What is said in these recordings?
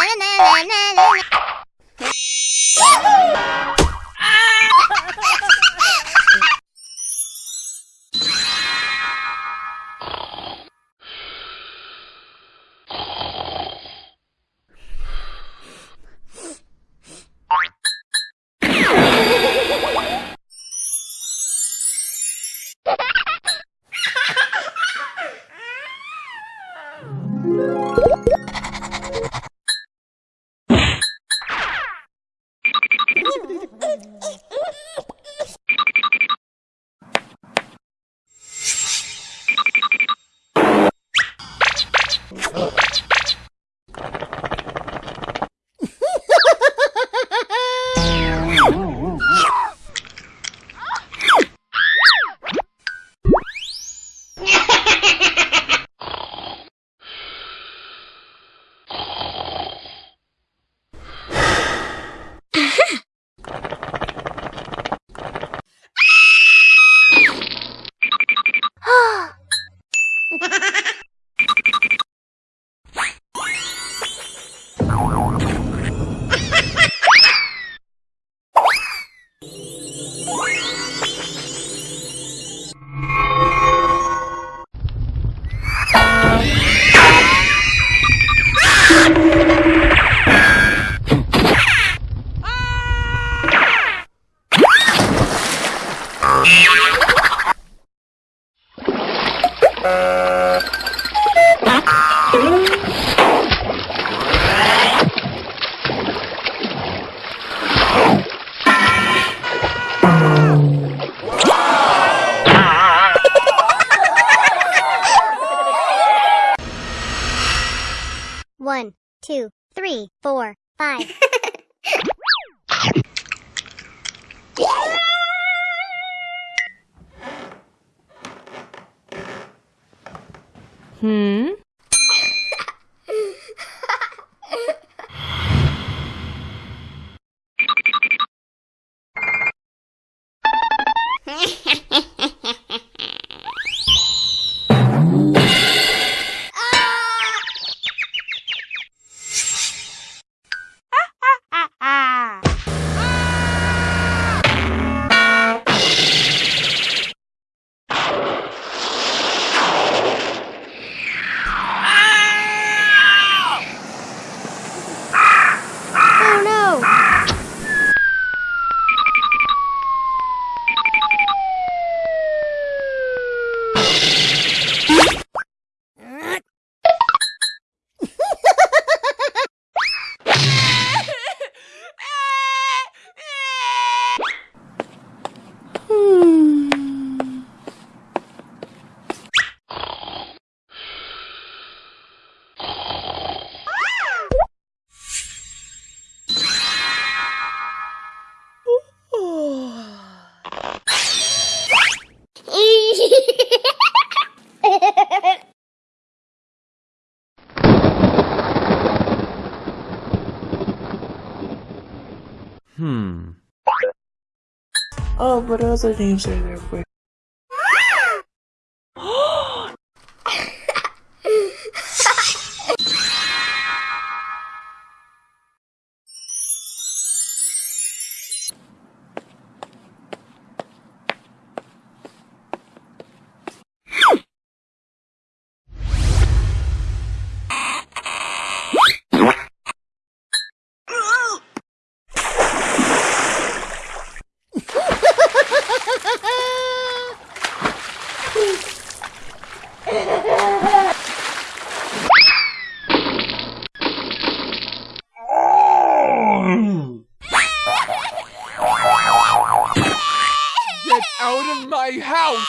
なねなねなね。you four, five. hmm? Oh, what other names are there my house!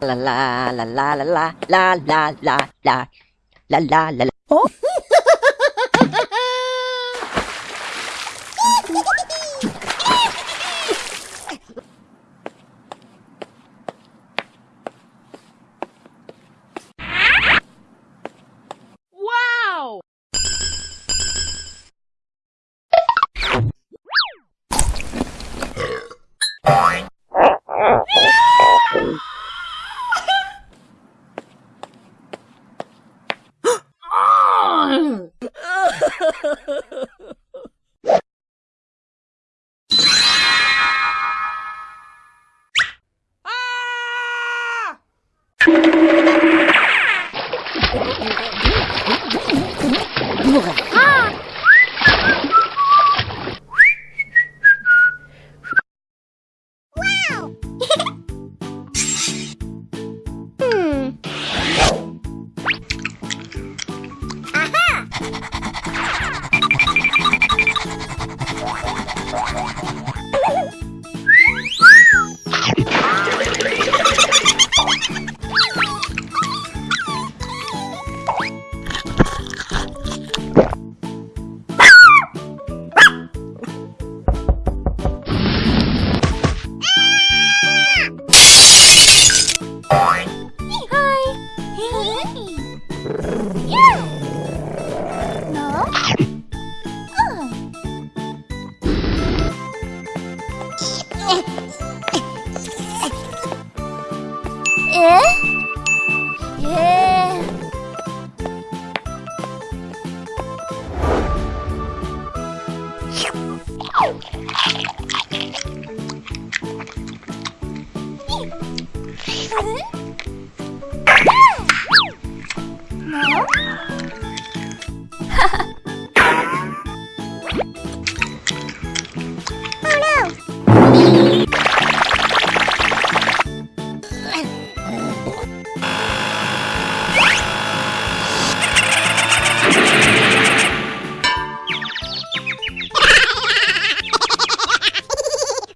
La la la la la la la la la لا لا لا لا. أوه. Yeah. No. Oh. eh? Yeah. Hmm?